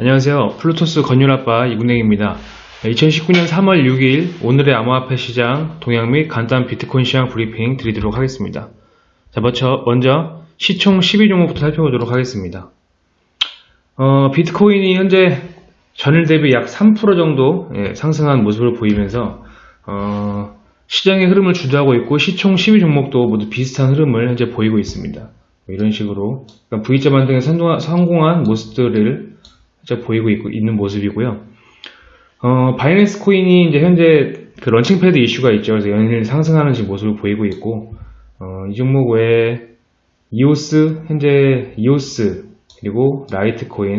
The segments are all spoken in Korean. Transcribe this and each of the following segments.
안녕하세요. 플루토스 건율아빠 이군행입니다. 2019년 3월 6일 오늘의 암호화폐 시장 동향 및 간단 비트코인 시장 브리핑 드리도록 하겠습니다. 자, 먼저, 먼저 시총 12종목부터 살펴보도록 하겠습니다. 어, 비트코인이 현재 전일 대비 약 3% 정도 예, 상승한 모습을 보이면서 어, 시장의 흐름을 주도하고 있고 시총 12종목도 모두 비슷한 흐름을 현재 보이고 있습니다. 뭐 이런 식으로 그러니까 V자 반등에 성공한 모습들을 진짜 보이고 있고, 있는 모습이고요. 어, 바이낸스 코인이 이제 현재 그 launching pad 이슈가 있죠. 그래서 연일 상승하는 지금 모습을 보이고 있고, 어, 이 종목 외에 이오스, 현재 이오스, 그리고 라이트 코인,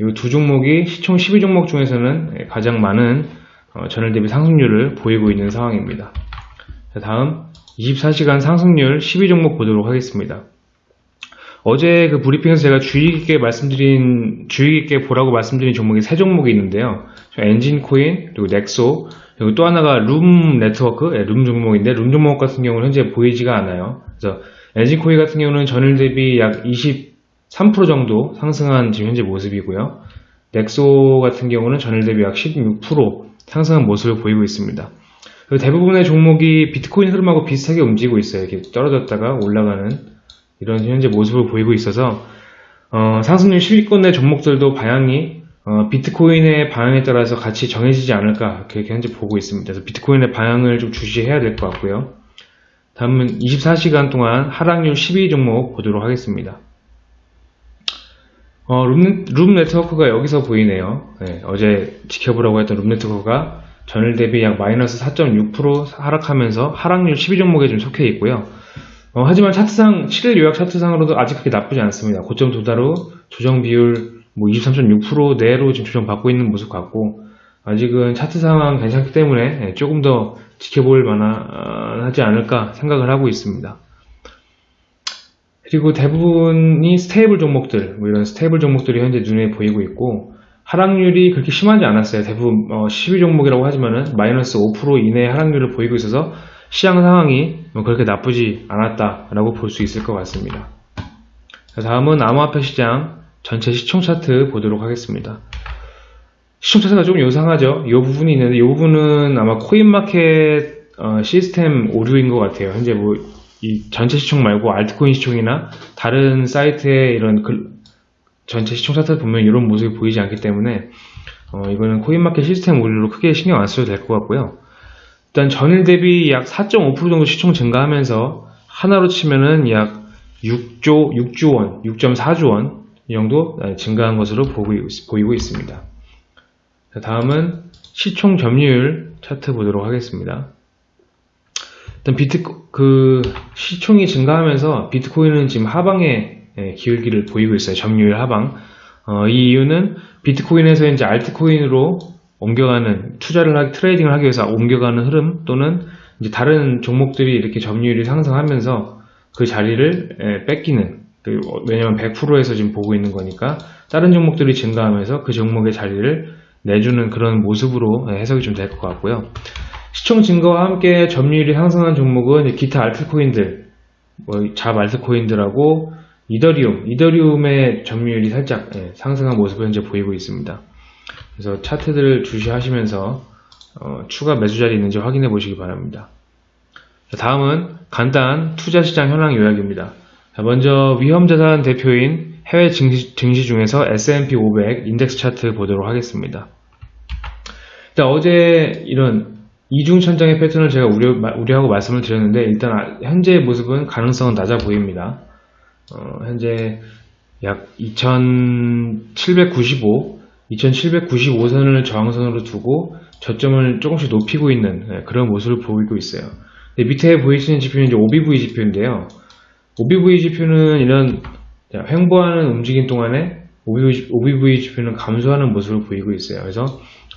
이 두 종목이 시총 12종목 중에서는 가장 많은 어, 전일 대비 상승률을 보이고 있는 상황입니다. 자, 다음 24시간 상승률 12종목 보도록 하겠습니다. 어제 그 브리핑에서 제가 주의 깊게 말씀드린, 주의 깊게 보라고 말씀드린 종목이 세 종목이 있는데요. 엔진 코인, 그리고 넥소, 그리고 또 하나가 룸 네트워크, 예, 룸 종목인데, 룸 종목 같은 경우는 현재 보이지가 않아요. 그래서 엔진 코인 같은 경우는 전일 대비 약 23% 정도 상승한 지금 현재 모습이고요. 넥소 같은 경우는 전일 대비 약 16% 상승한 모습을 보이고 있습니다. 대부분의 종목이 비트코인 흐름하고 비슷하게 움직이고 있어요. 이렇게 떨어졌다가 올라가는 이런 현재 모습을 보이고 있어서 어, 상승률 10위권 내 종목들도 방향이 어, 비트코인의 방향에 따라서 같이 정해지지 않을까 그렇게 현재 보고 있습니다. 그래서 비트코인의 방향을 좀 주시해야 될 것 같고요. 다음은 24시간 동안 하락률 12위 종목 보도록 하겠습니다. 어, 룸, 룸, 네트워크가 여기서 보이네요. 네, 어제 지켜보라고 했던 룸 네트워크가 전일 대비 약 마이너스 4.6% 하락하면서 하락률 12 종목에 좀 속해 있고요. 어, 하지만 차트상 7일 요약 차트상으로도 아직 그렇게 나쁘지 않습니다. 고점 도달 후 조정 비율 뭐 23.6% 내로 지금 조정받고 있는 모습 같고 아직은 차트 상황 괜찮기 때문에 예, 조금 더 지켜볼 만하지 않을까 생각을 하고 있습니다. 그리고 대부분이 stable 종목들, 뭐 이런 stable 종목들이 현재 눈에 보이고 있고 하락률이 그렇게 심하지 않았어요. 대부분 어, 12종목이라고 하지만은 마이너스 5% 이내의 하락률을 보이고 있어서 시장 상황이 뭐 그렇게 나쁘지 않았다라고 볼 수 있을 것 같습니다. 다음은 암호화폐 시장 전체 시총 차트 보도록 하겠습니다. 시총 차트가 좀 요상하죠. 이 부분이 있는데 이 부분은 아마 코인마켓 어, 시스템 오류인 것 같아요. 현재 뭐 이 전체 시총 말고 알트코인 시총이나 다른 사이트의 이런 글, 전체 시총 차트 보면 이런 모습이 보이지 않기 때문에 어, 이거는 코인마켓 시스템 오류로 크게 신경 안 써도 될 것 같고요. 일단 전일 대비 약 4.5% 정도 시총 증가하면서 하나로 치면은 약 6조, 6조 원, 6.4조 원이 정도 증가한 것으로 보이고 있습니다. 다음은 시총 점유율 차트 보도록 하겠습니다. 일단 비트 그 시총이 증가하면서 비트코인은 지금 하방에 예, 기울기를 보이고 있어요. 점유율 하방. 어, 이 이유는 비트코인에서 이제 알트코인으로 옮겨가는 투자를 하기 트레이딩을 하기 위해서 옮겨가는 흐름 또는 이제 다른 종목들이 이렇게 점유율이 상승하면서 그 자리를 예, 뺏기는 그, 왜냐면 100%에서 지금 보고 있는 거니까 다른 종목들이 증가하면서 그 종목의 자리를 내주는 그런 모습으로 예, 해석이 좀 될 것 같고요. 시총 증가와 함께 점유율이 상승한 종목은 기타 알트코인들, 뭐 잡 알트코인들하고 이더리움, 이더리움의 점유율이 살짝 예, 상승한 모습을 현재 보이고 있습니다. 그래서 차트들을 주시하시면서 어, 추가 매수 자리 있는지 확인해 보시기 바랍니다. 다음은 간단 투자시장 현황 요약입니다. 먼저 위험자산 대표인 해외 증시, 증시 중에서 S&P 500 인덱스 차트 보도록 하겠습니다. 일단 어제 이런 이중천장의 패턴을 제가 우려, 우려하고 말씀을 드렸는데 일단 아, 현재의 모습은 가능성은 낮아 보입니다. 어, 현재 약 2795, 2795선을 저항선으로 두고 저점을 조금씩 높이고 있는 네, 그런 모습을 보이고 있어요. 밑에 보이시는 지표는 이제 OBV 지표인데요. OBV 지표는 이런 횡보하는 움직임 동안에 OBV 지표는 감소하는 모습을 보이고 있어요. 그래서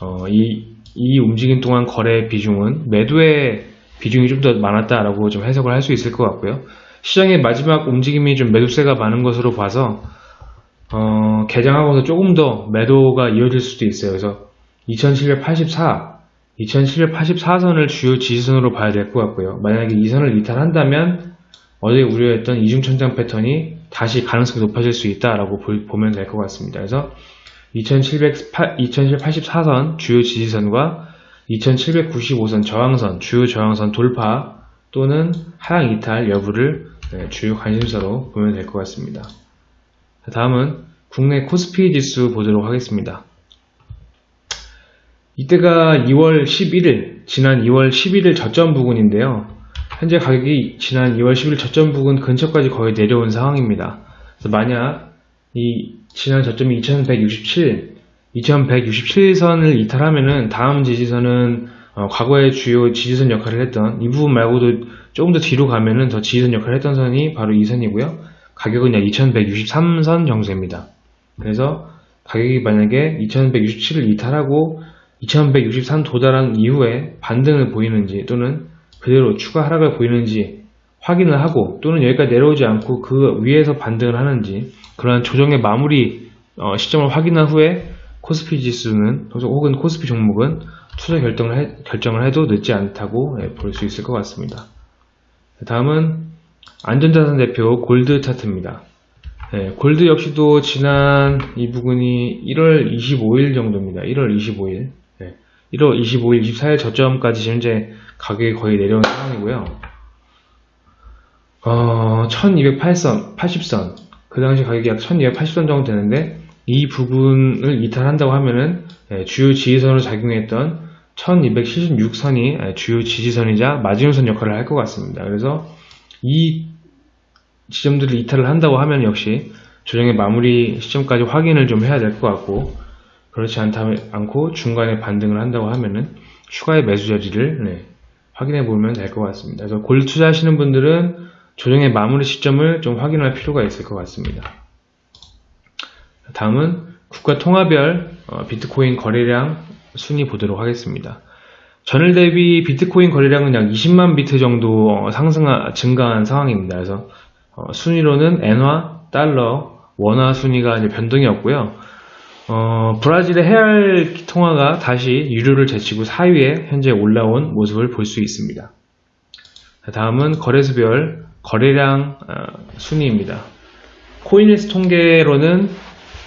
어, 이, 이 움직임 동안 거래 비중은 매도의 비중이 좀 더 많았다라고 좀 해석을 할 수 있을 것 같고요. 시장의 마지막 움직임이 좀 매도세가 많은 것으로 봐서 어, 개장하고서 조금 더 매도가 이어질 수도 있어요. 그래서 2784, 2784선을 주요 지지선으로 봐야 될 것 같고요. 만약에 이 선을 이탈한다면 어제 우려했던 이중천장 패턴이 다시 가능성이 높아질 수 있다라고 보 면 될 것 같습니다. 그래서 2784선 주요 지지선과 2795선 저항선, 주요 저항선 돌파 또는 하락 이탈 여부를 네, 주요 관심사로 보면 될 것 같습니다. 다음은 국내 코스피 지수 보도록 하겠습니다. 이때가 2월 11일, 지난 2월 11일 저점 부근인데요. 현재 가격이 지난 2월 10일 저점 부근 근처까지 거의 내려온 상황입니다. 만약 이 지난 저점이 2167, 2167선을 이탈하면은 다음 지지선은 어, 과거의 주요 지지선 역할을 했던 이 부분 말고도 조금 더 뒤로 가면은 더 지지선 역할을 했던 선이 바로 이 선이고요. 가격은 약 2163선 정도입니다. 그래서 가격이 만약에 2167을 이탈하고 2163 도달한 이후에 반등을 보이는지 또는 그대로 추가 하락을 보이는지 확인을 하고 또는 여기까지 내려오지 않고 그 위에서 반등을 하는지 그러한 조정의 마무리 어, 시점을 확인한 후에 코스피 지수는 혹은 코스피 종목은 투자 결정을, 해, 결정을 해도 늦지 않다고 예, 볼수 있을 것 같습니다. 다음은 안전자산 대표 골드 차트입니다. 네, 골드 역시도 지난 이 부분이 1월 25일 정도입니다. 1월 25일. 네, 1월 25일, 24일 저점까지 현재 가격이 거의 내려온 상황이고요. 어, 1208선, 80선. 그 당시 가격이 약 1280선 정도 되는데 이 부분을 이탈한다고 하면은 예, 주요 지지선으로 작용했던 1276선이 예, 주요 지지선이자 마지노선 역할을 할 것 같습니다. 그래서 이 지점들을 이탈을 한다고 하면 역시 조정의 마무리 시점까지 확인을 좀 해야 될 것 같고 그렇지 않다, 않고 중간에 반등을 한다고 하면은 추가의 매수 자리를 네, 확인해 보면 될 것 같습니다. 그래서 골 투자하시는 분들은 조정의 마무리 시점을 좀 확인할 필요가 있을 것 같습니다. 다음은 국가 통화별 어, 비트코인 거래량 순위 보도록 하겠습니다. 전일 대비 비트코인 거래량은 약 20만 비트 정도 어, 상승 증가한 상황입니다. 그래서 어, 순위로는 엔화, 달러, 원화 순위가 이제 변동이 없고요. 어, 브라질의 헤알 통화가 다시 유료를 제치고 4위에 현재 올라온 모습을 볼 수 있습니다. 다음은 거래소별 거래량 어, 순위입니다. 코인힐스 통계로는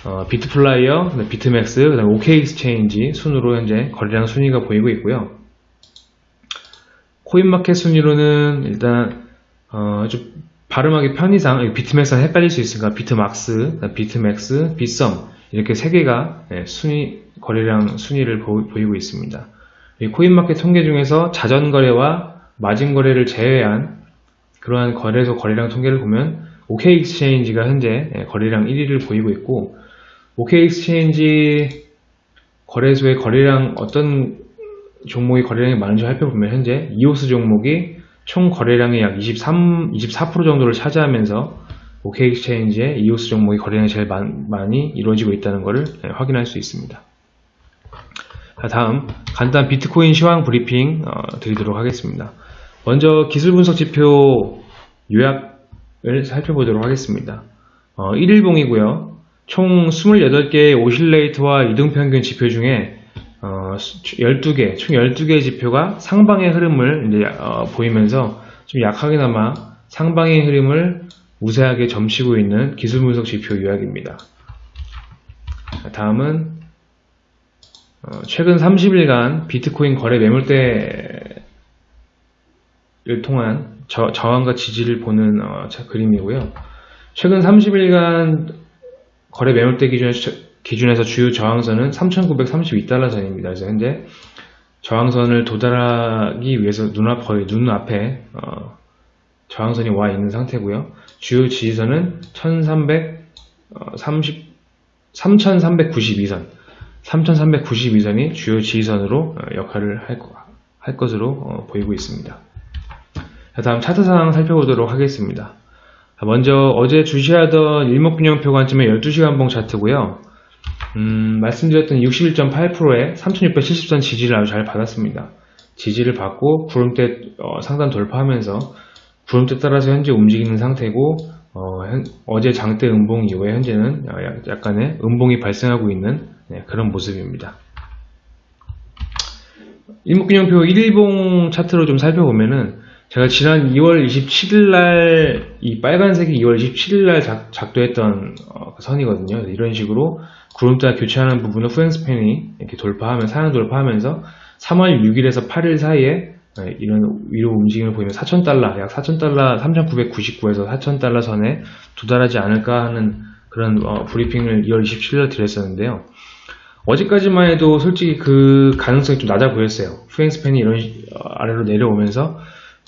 어, 비트플라이어, 비트맥스, 그다음 OK엑스체인지 순으로 현재 거래량 순위가 보이고 있고요. 코인마켓 순위로는 일단 어, 좀 발음하기 편의상 비트맥스랑 헷갈릴 수 있으니까 비트막스, 비트맥스, 비썸 이렇게 세 개가 예, 순위 거래량 순위를 보, 이고 있습니다. 코인마켓 통계 중에서 자전거래와 마진거래를 제외한 그러한 거래소 거래량 통계를 보면 OK엑스체인지가 현재 예, 거래량 1위를 보이고 있고 OK엑스체인지 거래소의 거래량 어떤 종목의 거래량이 많은지 살펴보면 현재 이오스 종목이 총 거래량의 약 23, 24% 정도를 차지하면서 OK엑스체인지의 이오스 종목의 거래량이 제일 많이 이루어지고 있다는 것을 네, 확인할 수 있습니다. 다음 간단 비트코인 시황 브리핑 어, 드리도록 하겠습니다. 먼저 기술 분석 지표 요약을 살펴보도록 하겠습니다. 어, 1일봉이고요. 총 28개의 오실레이터와 이동평균 지표 중에 어, 12개, 총 12개의 지표가 상방의 흐름을 이제 어, 보이면서 좀 약하게나마 상방의 흐름을 우세하게 점치고 있는 기술 분석 지표 요약입니다. 다음은 어, 최근 30일간 비트코인 거래 매물대를 통한 저, 저항과 지지를 보는 어, 그림이고요. 최근 30일간 거래 매물대 기준에서, 기준에서 주요 저항선은 3,932달러 선입니다. 그래서 현재 저항선을 도달하기 위해서 눈앞 거의 눈앞에 어, 저항선이 와 있는 상태고요. 주요 지지선은 1,330 3,392선 3,392선이 주요 지지선으로 어, 역할을 할, 할 것으로 어, 보이고 있습니다. 다음 차트 상황 살펴보도록 하겠습니다. 먼저 어제 주시하던 일목균형표 관점의 12시간봉 차트고요. 음, 말씀드렸던 61.8%의 3670선 지지를 아주 잘 받았습니다. 지지를 받고 구름대 어, 상단 돌파하면서 구름대 따라서 현재 움직이는 상태고 어, 제 장대 음봉 이후에 현재는 약간의 음봉이 발생하고 있는 네, 그런 모습입니다. 일목균형표 1일봉 차트로 좀 살펴보면은 제가 지난 2월 27일 날 이 빨간색이 2월 27일 날 작, 도했던 어, 그 선이거든요. 이런 식으로 구름대 교체하는 부분을 후행스팬이 이렇게 돌파하면 상향 돌파하면서 3월 6일에서 8일 사이에 네, 이런 위로 움직임을 보이면 4,000달러, 약 4,000달러, 3,999에서 4,000달러 선에 도달하지 않을까 하는 그런 어, 브리핑을 2월 27일 드렸었는데요. 어제까지만 해도 솔직히 그 가능성이 좀 낮아 보였어요. 후행스팬이 이런 시- 어, 아래로 내려오면서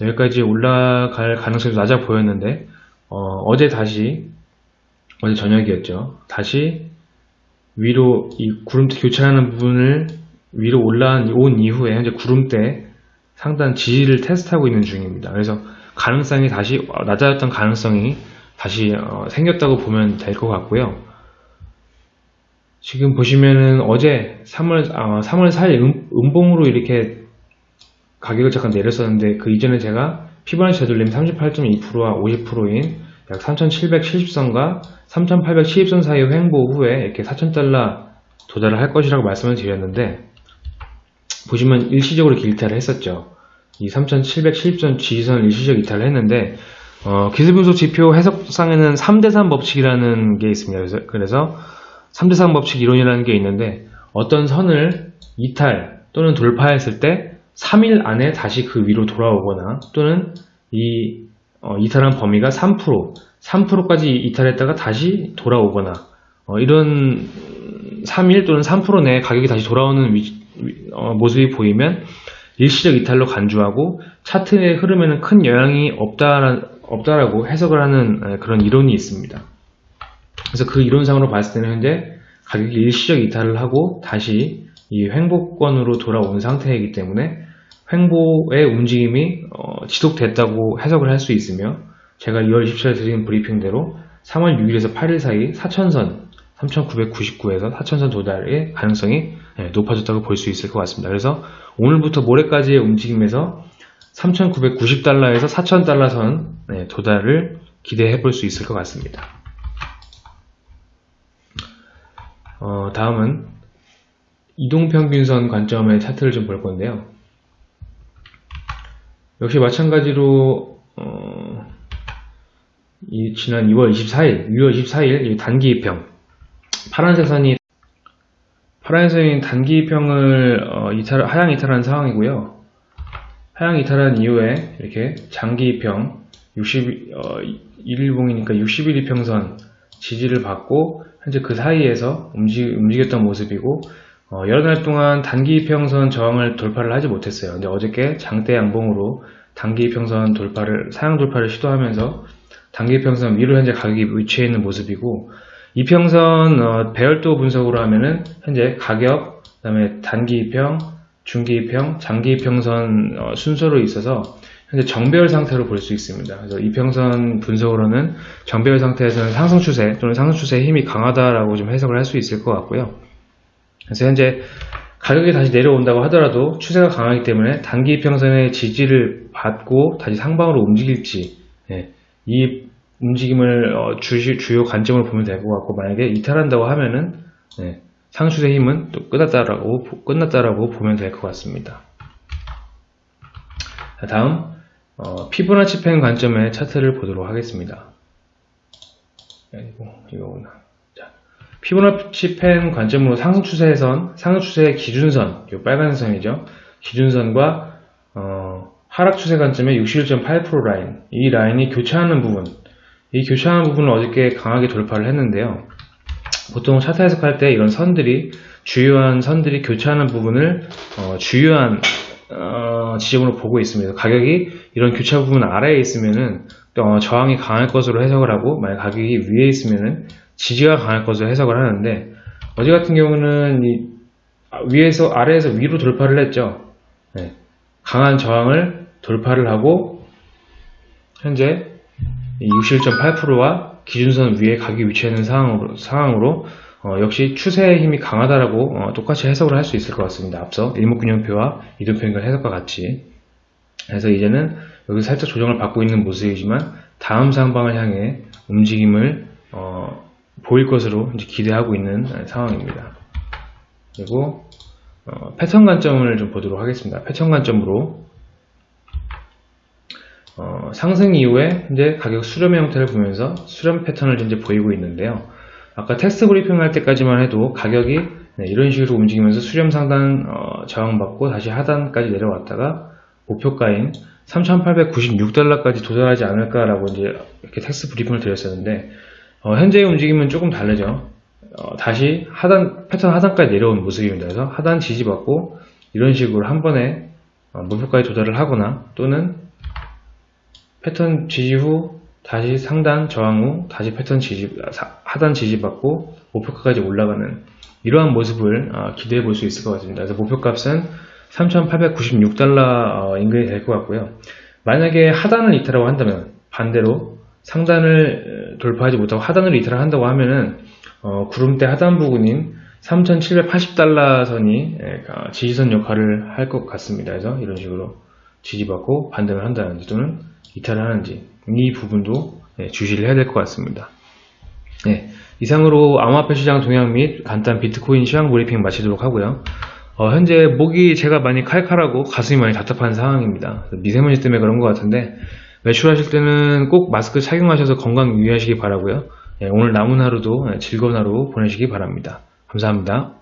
여기까지 올라갈 가능성이 낮아 보였는데 어, 제 다시 어제 저녁이었죠. 다시 위로 이 구름대 교체하는 부분을 위로 올라온 온 이후에 현재 구름대 상단 지지를 테스트하고 있는 중입니다. 그래서 가능성이 다시 어, 낮아졌던 가능성이 다시 어, 생겼다고 보면 될 것 같고요. 지금 보시면은 어제 3월, 아, 3월 4일 음, 음봉으로 이렇게 가격을 잠깐 내렸었는데 그 이전에 제가 피보나치 되돌림 38.2%와 50%인 약 3770선과 3870선 사이 횡보 후에 이렇게 4000달러 도달을 할 것이라고 말씀을 드렸는데 보시면 일시적으로 이탈을 했었죠. 이 3770선 지지선을 일시적 이탈을 했는데 어, 기술분석 지표 해석상에는 3대3 법칙이라는 게 있습니다. 그래서, 그래서 3대3 법칙 이론이라는 게 있는데 어떤 선을 이탈 또는 돌파했을 때 3일 안에 다시 그 위로 돌아오거나 또는 이 어, 이탈한 범위가 3% 3%까지 이탈했다가 다시 돌아오거나 어, 이런 3일 또는 3% 내에 가격이 다시 돌아오는 위- 위- 어, 모습이 보이면 일시적 이탈로 간주하고 차트의 흐름에는 큰 영향이 없다, 없다라고 해석을 하는 에, 그런 이론이 있습니다. 그래서 그 이론상으로 봤을 때는 현재 가격이 일시적 이탈을 하고 다시 이 횡보권으로 돌아온 상태이기 때문에 횡보의 움직임이 어, 지속됐다고 해석을 할 수 있으며 제가 2월 27일 드린 브리핑대로 3월 6일에서 8일 사이 4천선 3,999에서 4천선 도달의 가능성이 네, 높아졌다고 볼 수 있을 것 같습니다. 그래서 오늘부터 모레까지의 움직임에서 3,990달러에서 4,000달러 선 네, 도달을 기대해 볼 수 있을 것 같습니다. 어, 다음은 이동평균선 관점의 차트를 좀 볼 건데요. 역시 마찬가지로 어, 이 지난 2월 24일, 6월 24일 이 단기 입평 파란색 선이 파란색 선이 단기 입평을 어, 이탈, 하향 이탈한 상황이고요. 하향 이탈한 이후에 이렇게 장기 입평 60 어, 1일봉이니까 60일 이평선 지지를 받고 현재 그 사이에서 움직, 움직였던 모습이고 어, 여러 달 동안 단기 이평선 저항을 돌파를 하지 못했어요. 근데 어저께 장대 양봉으로 단기 이평선 돌파를 사양 돌파를 시도하면서 단기 이평선 위로 현재 가격이 위치해 있는 모습이고 이평선 어, 배열도 분석으로 하면은 현재 가격 그다음에 단기 이평, 중기 이평, 장기 이평선 어, 순서로 있어서 현재 정배열 상태로 볼 수 있습니다. 그래서 이평선 분석으로는 정배열 상태에서는 상승 추세 또는 상승 추세의 힘이 강하다라고 좀 해석을 할 수 있을 것 같고요. 그래서 현재 가격이 다시 내려온다고 하더라도 추세가 강하기 때문에 단기 이평선의 지지를 받고 다시 상방으로 움직일지 예, 이 움직임을 어, 주시- 주요 관점으로 보면 될 것 같고 만약에 이탈한다고 하면은 예, 상수의 힘은 또 끝났다라고 보- 끝났다라고 보면 될 것 같습니다. 자, 다음 어, 피보나치 펜 관점의 차트를 보도록 하겠습니다. 아이고 이거구나. 자, 피보나치 펜 관점으로 상승 추세선, 상승 추세의 기준선, 이 빨간 선이죠. 기준선과 어, 하락 추세 관점의 61.8% 라인, 이 라인이 교차하는 부분, 이 교차하는 부분을 어저께 강하게 돌파를 했는데요. 보통 차트 해석할 때 이런 선들이 주요한 선들이 교차하는 부분을 어, 주요한 어, 지점으로 보고 있습니다. 가격이 이런 교차 부분 아래에 있으면은 어, 저항이 강할 것으로 해석을 하고 만약 가격이 위에 있으면은 지지가 강할 것으로 해석을 하는데 어제 같은 경우는 이 위에서 아래에서 위로 돌파를 했죠. 네. 강한 저항을 돌파를 하고 현재 61.8%와 기준선 위에 가격이 위치해 있는 상황으로, 상황으로 어, 역시 추세의 힘이 강하다라고 어, 똑같이 해석을 할 수 있을 것 같습니다. 앞서 일목균형표와 이동평균 해석과 같이 그래서 이제는 여기 살짝 조정을 받고 있는 모습이지만 다음 상방을 향해 움직임을 어, 보일 것으로 이제 기대하고 있는 상황입니다. 그리고 어, 패턴 관점을 좀 보도록 하겠습니다. 패턴 관점으로 어, 상승 이후에 현재 가격 수렴 형태를 보면서 수렴 패턴을 현재 보이고 있는데요. 아까 테스트 브리핑 할 때까지만 해도 가격이 네, 이런 식으로 움직이면서 수렴 상단 어, 저항받고 다시 하단까지 내려왔다가 목표가인 3,896달러까지 도달하지 않을까라고 이제 이렇게 테스트 브리핑을 드렸었는데 어, 현재의 움직임은 조금 다르죠. 어, 다시 하단 패턴 하단까지 내려온 모습입니다. 그래서 하단 지지받고 이런 식으로 한 번에 어, 목표까지 도달을 하거나 또는 패턴 지지 후 다시 상단 저항 후 다시 패턴 지지 사- 하단 지지받고 목표가까지 올라가는 이러한 모습을 어, 기대해 볼 수 있을 것 같습니다. 그래서 목표값은 3,896달러 어, 인근이 될 것 같고요. 만약에 하단을 이탈하고 한다면 반대로 상단을 어, 돌파하지 못하고 하단으로 이탈을 한다고 하면은 어, 구름대 하단 부근인 3,780달러 선이 예, 어, 지지선 역할을 할 것 같습니다. 그래서 이런 식으로 지지받고 반등을 한다든지 또는 이탈을 하는지 이 부분도 예, 주시를 해야 될 것 같습니다. 네, 이상으로 암호화폐 시장 동향 및 간단 비트코인 시황 브리핑 마치도록 하고요. 어, 현재 목이 제가 많이 칼칼하고 가슴이 많이 답답한 상황입니다. 미세먼지 때문에 그런 것 같은데 외출하실 때는 꼭 마스크 착용하셔서 건강 유의하시기 바라고요. 예, 오늘 남은 하루도 즐거운 하루 보내시기 바랍니다. 감사합니다.